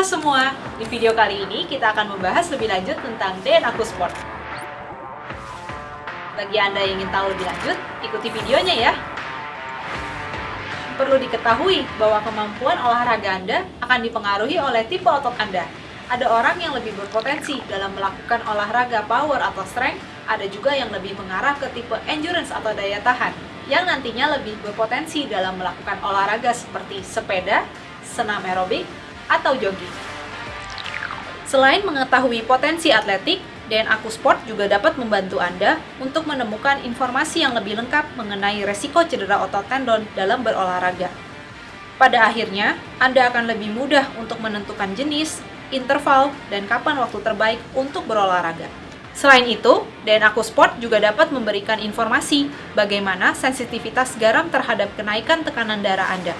Halo semua, di video kali ini kita akan membahas lebih lanjut tentang DNA Sport. Bagi Anda yang ingin tahu lebih lanjut, ikuti videonya ya. Perlu diketahui bahwa kemampuan olahraga Anda akan dipengaruhi oleh tipe otot Anda. Ada orang yang lebih berpotensi dalam melakukan olahraga power atau strength, ada juga yang lebih mengarah ke tipe endurance atau daya tahan, yang nantinya lebih berpotensi dalam melakukan olahraga seperti sepeda, senam aerobik, atau jogging. Selain mengetahui potensi atletik, DNA Aku Sport juga dapat membantu Anda untuk menemukan informasi yang lebih lengkap mengenai resiko cedera otot tendon dalam berolahraga. Pada akhirnya, Anda akan lebih mudah untuk menentukan jenis, interval, dan kapan waktu terbaik untuk berolahraga. Selain itu, DNA Aku Sport juga dapat memberikan informasi bagaimana sensitivitas garam terhadap kenaikan tekanan darah Anda.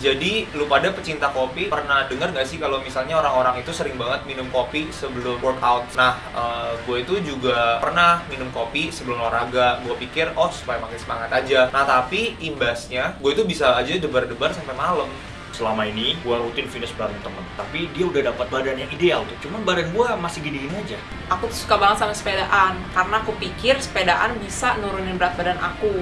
Jadi lu pada pecinta kopi pernah dengar gak sih kalau misalnya orang-orang itu sering banget minum kopi sebelum workout? Nah, uh, gue itu juga pernah minum kopi sebelum olahraga. Gue pikir oh supaya makin semangat aja. Nah tapi imbasnya gue itu bisa aja debar-debar sampai malam. Selama ini gue rutin fitness bareng temen, tapi dia udah dapat badan yang ideal tuh. Cuman badan gue masih gini-gini aja. Aku tuh suka banget sama sepedaan karena aku pikir sepedaan bisa nurunin berat badan aku.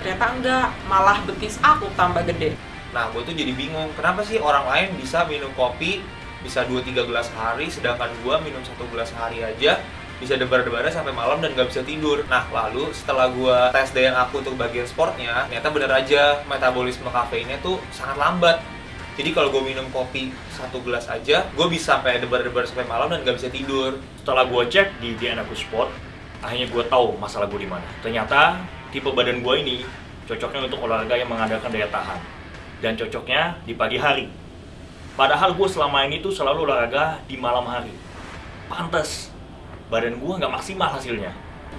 Ternyata enggak, malah betis aku tambah gede. Nah, gue tuh jadi bingung, kenapa sih orang lain bisa minum kopi bisa 2-3 gelas sehari, sedangkan gue minum satu gelas sehari aja bisa debar-debar sampai malam dan gak bisa tidur. Nah, lalu setelah gue tes DNA aku untuk bagian sportnya, ternyata bener aja metabolisme kafeinnya tuh sangat lambat. Jadi kalau gue minum kopi satu gelas aja, gue bisa sampai debar-debar sampai malam dan gak bisa tidur. Setelah gue cek di DNA aku sport, akhirnya gue tahu masalah gue di mana. Ternyata tipe badan gue ini cocoknya untuk olahraga yang mengandalkan daya tahan dan cocoknya di pagi hari. Padahal gue selama ini tuh selalu olahraga di malam hari. Pantes, badan gue nggak maksimal hasilnya.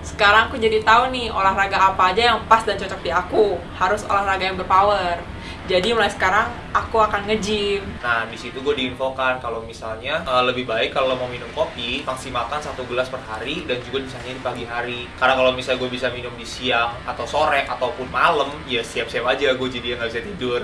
Sekarang aku jadi tahu nih olahraga apa aja yang pas dan cocok di aku. Harus olahraga yang berpower. Jadi mulai sekarang aku akan nge-gym. Nah, di situ gue diinfokan kalau misalnya uh, lebih baik kalau mau minum kopi maksimalkan satu gelas per hari dan juga misalnya di pagi hari. Karena kalau misalnya gue bisa minum di siang atau sore ataupun malam, ya siap-siap aja gue jadi nggak bisa tidur.